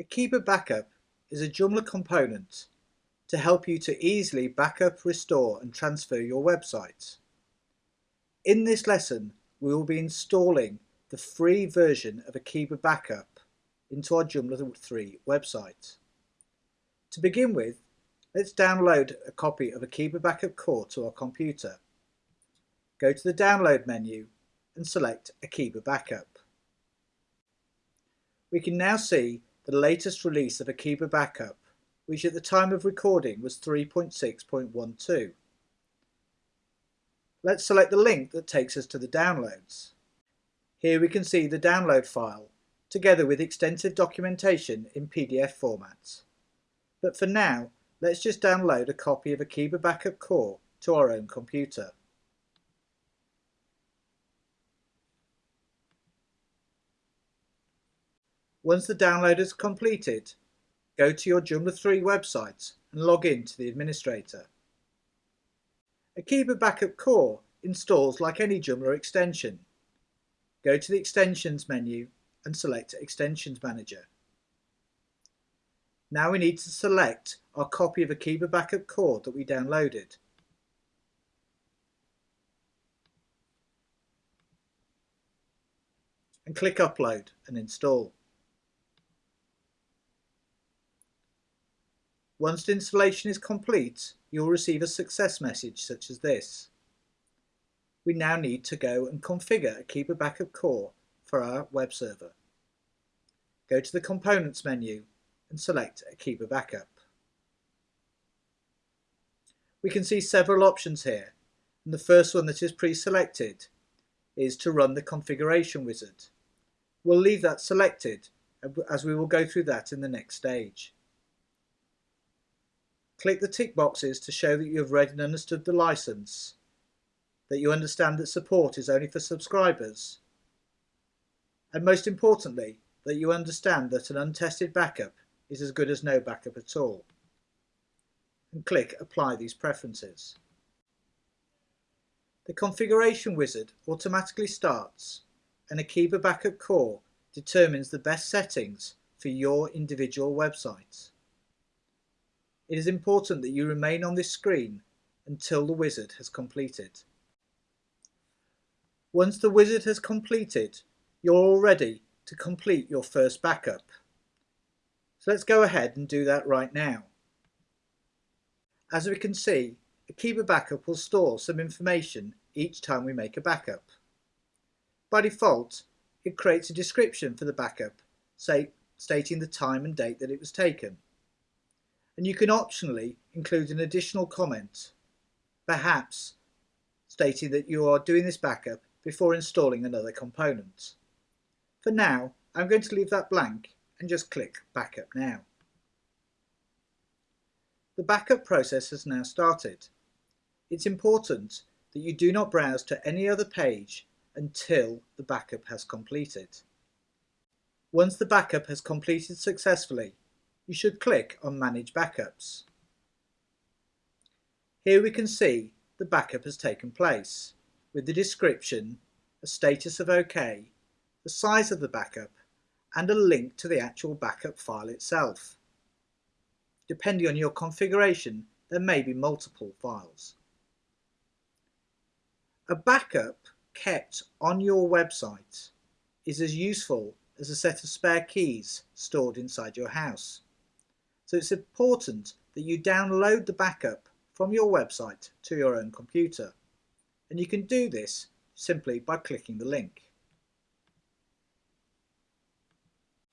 Akeeba Backup is a Joomla component to help you to easily backup, restore and transfer your website. In this lesson, we will be installing the free version of Akeeba Backup into our Joomla 3 website. To begin with, let's download a copy of Akeeba Backup Core to our computer. Go to the Download menu and select Akeeba Backup. We can now see the latest release of Akeeba Backup, which at the time of recording was 3.6.12. Let's select the link that takes us to the downloads. Here we can see the download file, together with extensive documentation in PDF format. But for now, let's just download a copy of Akeeba Backup Core to our own computer. Once the download is completed, go to your Joomla 3 website and log in to the administrator. Akeeba Backup Core installs like any Joomla extension. Go to the Extensions menu and select Extensions Manager. Now we need to select our copy of Akeeba Backup Core that we downloaded. And click Upload and install. Once the installation is complete, you'll receive a success message such as this. We now need to go and configure Akeeba Backup Core for our web server. Go to the Components menu and select Akeeba Backup. We can see several options here, and the first one that is pre-selected is to run the configuration wizard. We'll leave that selected as we will go through that in the next stage. Click the tick boxes to show that you have read and understood the license, that you understand that support is only for subscribers, and most importantly, that you understand that an untested backup is as good as no backup at all. And click Apply these preferences. The configuration wizard automatically starts and Akeeba Backup Core determines the best settings for your individual website. It is important that you remain on this screen until the wizard has completed. Once the wizard has completed, you're all ready to complete your first backup. So let's go ahead and do that right now. As we can see, Akeeba Backup will store some information each time we make a backup. By default, it creates a description for the backup, say stating the time and date that it was taken and you can optionally include an additional comment, perhaps stating that you are doing this backup before installing another component. For now, I'm going to leave that blank and just click Backup Now. The backup process has now started. It's important that you do not browse to any other page until the backup has completed. Once the backup has completed successfully, you should click on Manage Backups. Here we can see the backup has taken place with the description, a status of OK, the size of the backup and a link to the actual backup file itself. Depending on your configuration, there may be multiple files. A backup kept on your website is as useful as a set of spare keys stored inside your house. So it's important that you download the backup from your website to your own computer. And you can do this simply by clicking the link.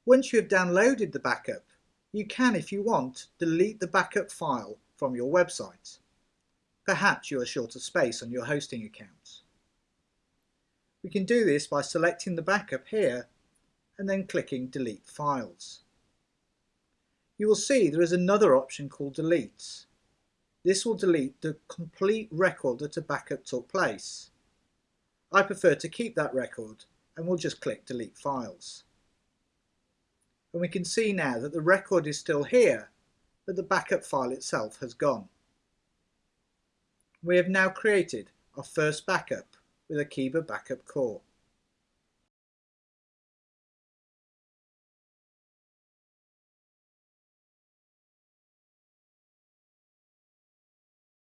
Once you have downloaded the backup, you can, if you want, delete the backup file from your website. Perhaps you are short of space on your hosting account. We can do this by selecting the backup here and then clicking Delete Files you will see there is another option called Delete. This will delete the complete record that a backup took place. I prefer to keep that record and we'll just click Delete Files. And we can see now that the record is still here, but the backup file itself has gone. We have now created our first backup with Akeeba Backup Core.